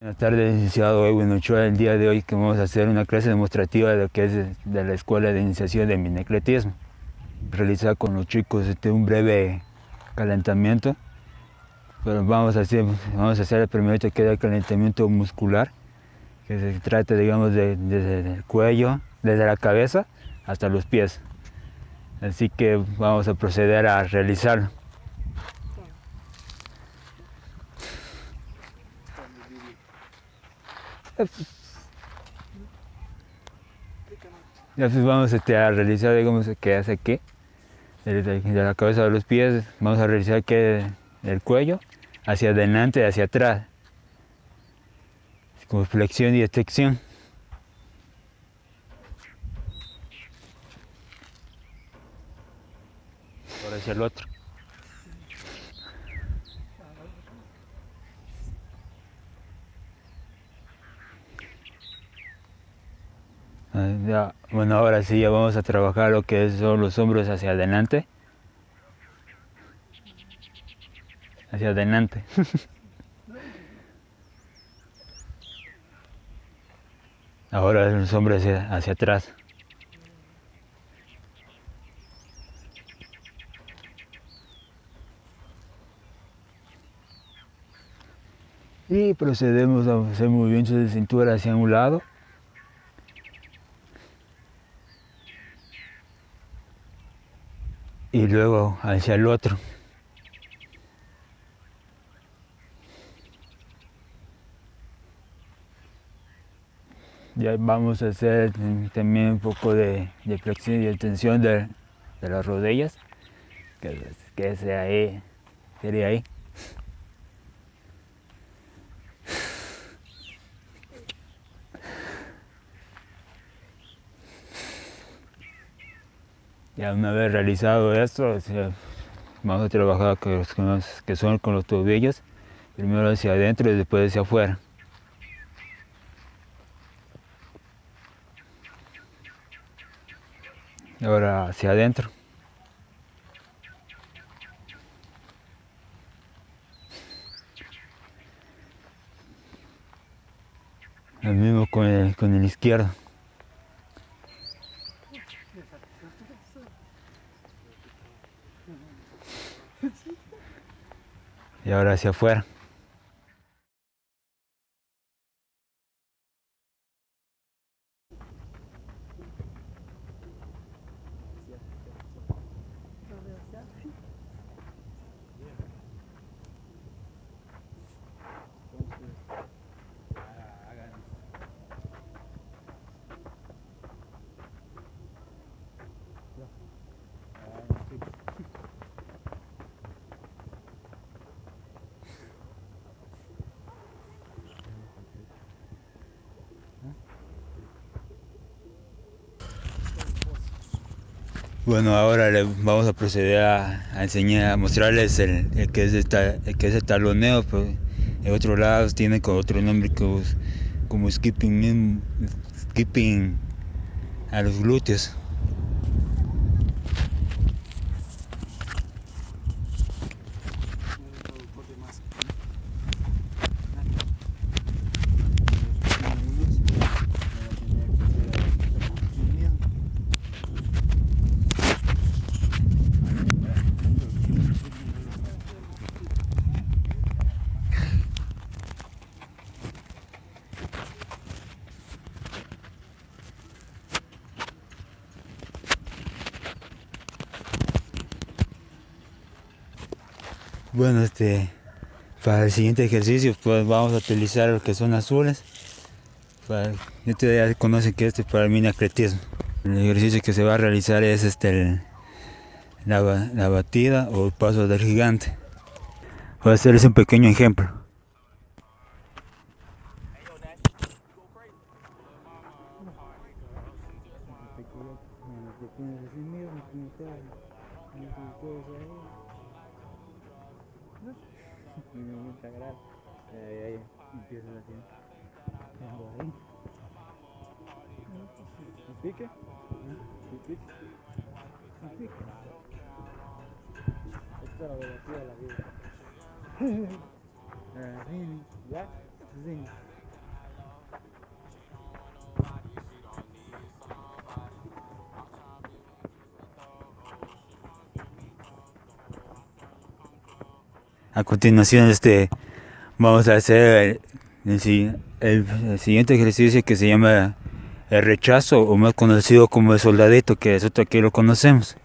Buenas tardes, licenciado Edwin Ochoa. El día de hoy que vamos a hacer una clase demostrativa de lo que es de la Escuela de Iniciación de Minecletismo. Realizar con los chicos este, un breve calentamiento. Pero vamos a hacer, vamos a hacer el primero que es el calentamiento muscular, que se trata, digamos, de, desde el cuello, desde la cabeza hasta los pies. Así que vamos a proceder a realizarlo. Ya pues vamos este, a realizar, digamos, que hace aquí, de, la cabeza a los pies, vamos a realizar que el cuello, hacia adelante y hacia atrás, como flexión y extensión. Ahora hacia el otro. Ah, ya, bueno, ahora sí ya vamos a trabajar lo que son los hombros hacia adelante. Hacia adelante. Ahora los hombros hacia, hacia atrás. Y procedemos a hacer movimientos de cintura hacia un lado. Y luego hacia el otro. Ya vamos a hacer también un poco de, flexión y extensión de, de las rodillas, que, que sea ahí, sería ahí. Ya una vez realizado esto, vamos a trabajar con los que son con los tobillos, primero hacia adentro y después hacia afuera. Ahora hacia adentro. Lo mismo con el, con el izquierdo. Y ahora hacia afuera. Bueno, ahora le vamos a proceder a, enseñar, a mostrarles el, que es el, que es el taloneo, pero pues, en otro lado tiene con otro nombre como, como skipping, skipping a los glúteos. Bueno, este, para el siguiente ejercicio pues vamos a utilizar lo que son azules. Para, ustedes ya conocen que este es para el minacretismo. El ejercicio que se va a realizar es este, la, la batida o el paso del gigante. Voy a hacerles un pequeño ejemplo. Me gusta grabar. Ahí, ahí empiezas así. Ahí. ¿Un pique? ¿Un pique? ¿Un pique? Esta es la velocidad de la vida. ¿Ya? Sí. A continuación este, vamos a hacer el, siguiente ejercicio que se llama el rechazo o más conocido como el soldadito que nosotros aquí lo conocemos.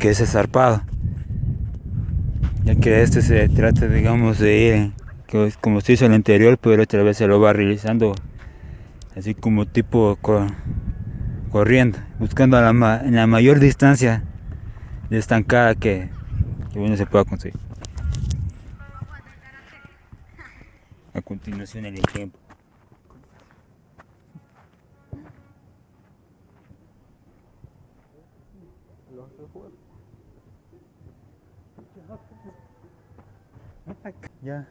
Que es zarpado. Ya que este se trata digamos de ir como se hizo el anterior pero otra vez se lo va realizando así como tipo corriendo buscando la, en la mayor distancia de estancada que, que uno se pueda conseguir. A continuación el ejemplo Ya.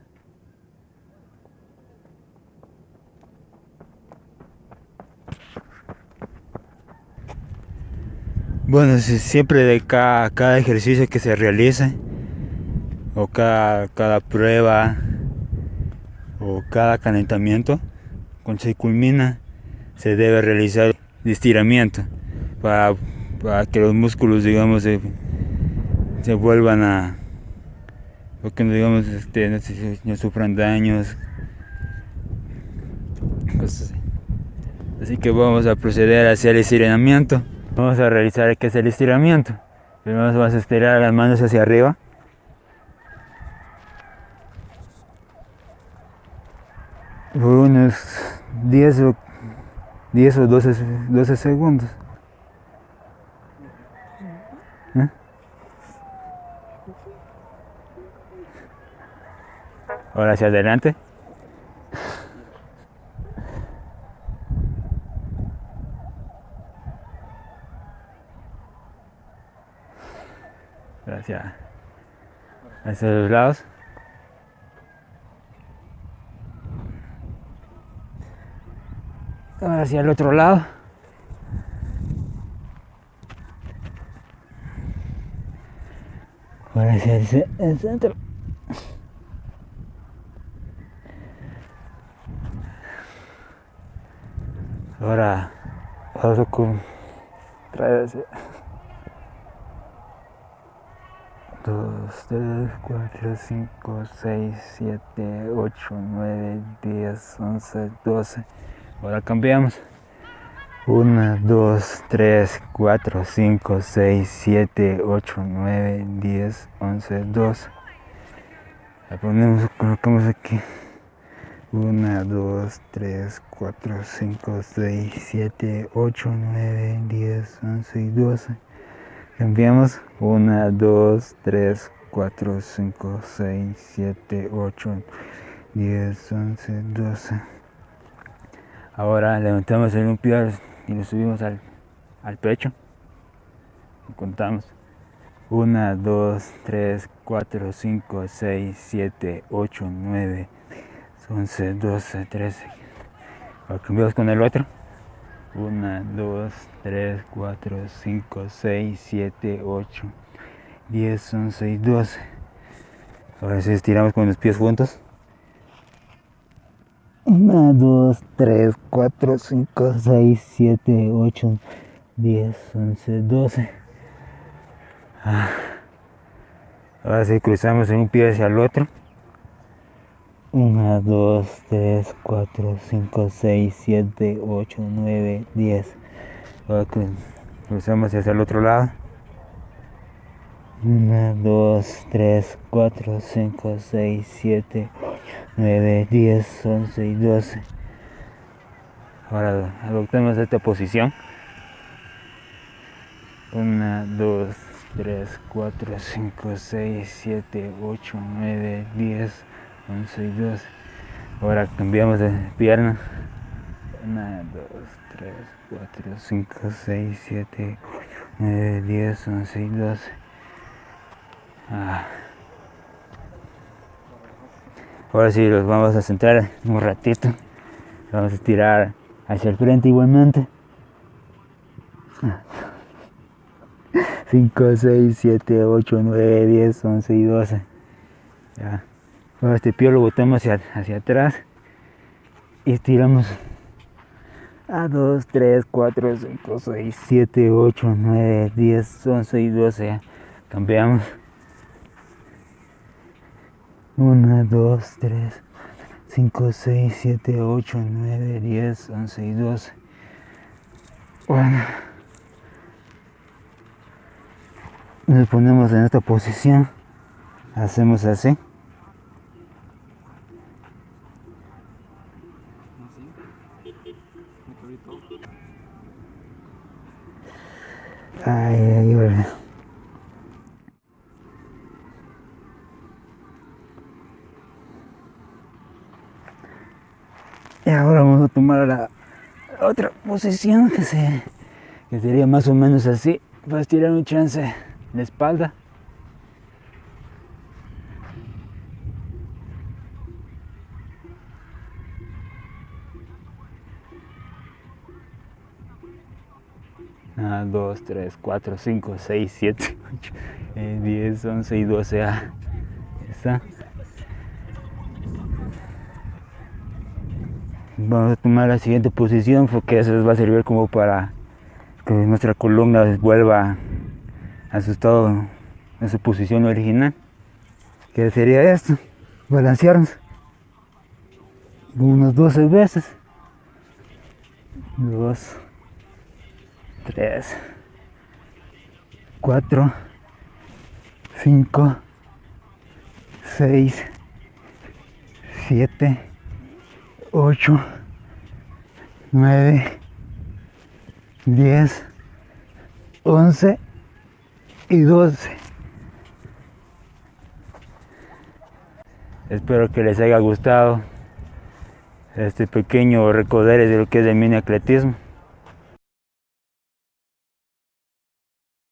Bueno, siempre de cada, ejercicio que se realice, o cada, prueba, o cada calentamiento, cuando se culmina, se debe realizar estiramiento para, para que los músculos, digamos, se, se vuelvan a, porque no digamos este, no, sufran daños así. que vamos a proceder hacia el estiramiento. Vamos a realizar que es el estiramiento. Primero vamos a estirar las manos hacia arriba. Por unos 10 o 10 o 12, 12 segundos Ahora hacia adelante. Hacia, hacia los lados. Ahora hacia el otro lado. Ahora hacia el centro. Ahora paso con vez. 2, 3, 4, 5, 6, 7, 8, 9, 10, 11, 12. Ahora cambiamos. 1, 2, 3, 4, 5, 6, 7, 8, 9, 10, 11, 12. La ponemos, colocamos aquí. 1, 2, 3, 4, 5, 6, 7, 8, 9, 10, 11 y 12. Cambiamos 1, 2, 3, 4, 5, 6, 7, 8, 10, 11, 12. Ahora levantamos el pie y lo subimos al, al pecho. Y contamos. 1, 2, 3, 4, 5, 6, 7, 8, 9, 11, 12, 13. Ahora cambiamos con el otro. 1, 2, 3, 4, 5, 6, 7, 8, 10, 11 y 12. Ahora sí estiramos con los pies juntos. 1, 2, 3, 4, 5, 6, 7, 8, 10, 11, 12. Ahora sí cruzamos en un pie hacia el otro. 1, 2, 3, 4, 5, 6, 7, 8, 9, 10. Ahora cruzamos hacia el otro lado. 1, 2, 3, 4, 5, 6, 7, 9, 10, 11 y 12. Ahora adoptemos esta posición. 1, 2, 3, 4, 5, 6, 7, 8, 9, 10. 11 y 12. Ahora cambiamos de pierna. 1, 2, 3, 4, 5, 6, 7, 9, 10, 11 y 12. Ah. Ahora sí, los vamos a centrar un ratito. Vamos a estirar hacia el frente igualmente. 5, 6, 7, 8, 9, 10, 11 y 12. Ya. Este pie lo botamos hacia, hacia atrás y estiramos a 2, 3, 4, 5, 6, 7, 8, 9, 10, 11 y 12. Ya. Cambiamos. 1, 2, 3, 5, 6, 7, 8, 9, 10, 11 y 12. Bueno. Nos ponemos en esta posición. Hacemos así. Ay. Y ahora vamos a tomar la otra posición que, se, sería más o menos así para estirar un chance la espalda. Ah, 2, 3, 4, 5, 6, 7, 8, 10, 11 y 12. Ah, está. Vamos a tomar la siguiente posición porque eso les va a servir como para que nuestra columna vuelva a su estado, en su posición original. Que sería esto, balancearnos unas 12 veces. 2, 3, 4, 5, 6, 7, 8, 9, 10, 11 y 12. Espero que les haya gustado este pequeño recoder de lo que es el mini atletismo.